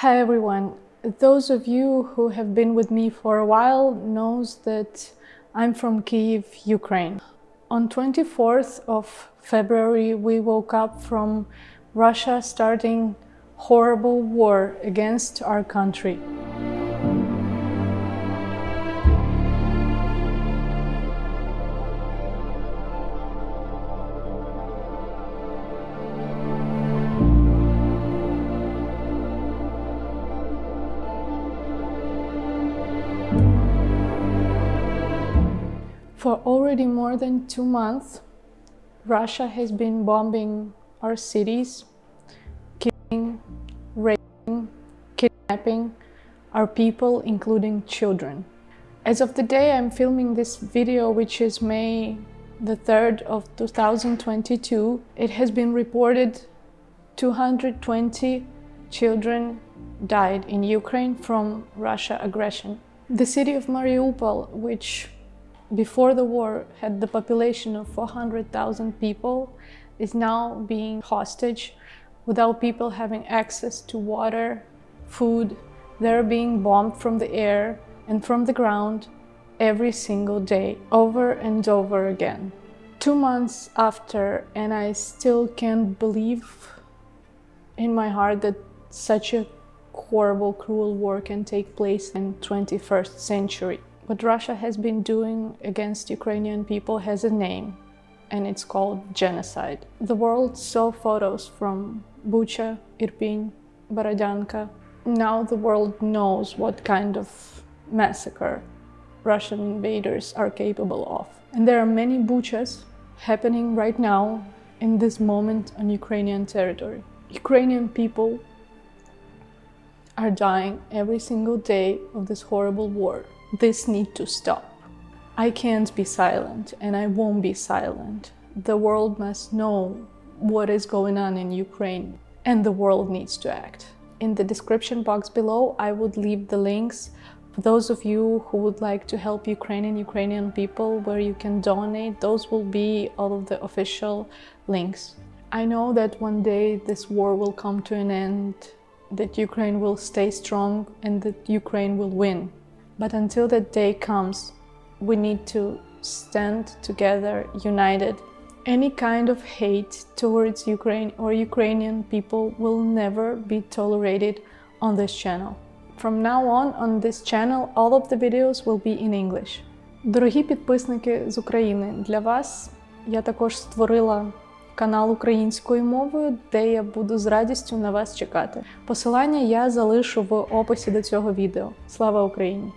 Hi everyone. Those of you who have been with me for a while knows that I'm from Kyiv, Ukraine. On 24th of February we woke up from Russia starting horrible war against our country. For already more than two months, Russia has been bombing our cities, killing, raping, kidnapping our people, including children. As of the day I'm filming this video, which is May the 3rd of 2022, it has been reported 220 children died in Ukraine from Russia aggression. The city of Mariupol, which before the war had the population of 400,000 people is now being hostage without people having access to water, food. They're being bombed from the air and from the ground every single day, over and over again. Two months after, and I still can't believe in my heart that such a horrible, cruel war can take place in 21st century. What Russia has been doing against Ukrainian people has a name, and it's called genocide. The world saw photos from Bucha, Irpin, Borodyanka. Now the world knows what kind of massacre Russian invaders are capable of. And there are many Buchas happening right now in this moment on Ukrainian territory. Ukrainian people are dying every single day of this horrible war. This need to stop. I can't be silent and I won't be silent. The world must know what is going on in Ukraine and the world needs to act. In the description box below, I would leave the links for those of you who would like to help Ukrainian Ukrainian people where you can donate. Those will be all of the official links. I know that one day this war will come to an end, that Ukraine will stay strong and that Ukraine will win. But until that day comes, we need to stand together, united. Any kind of hate towards Ukraine or Ukrainian people will never be tolerated on this channel. From now on, on this channel, all of the videos will be in English. Дорогі підписники з України, для вас я також створила канал українською мовою, де я буду з радістю на вас чекати. Посилання я залишу в описі до цього відео. Слава Україні!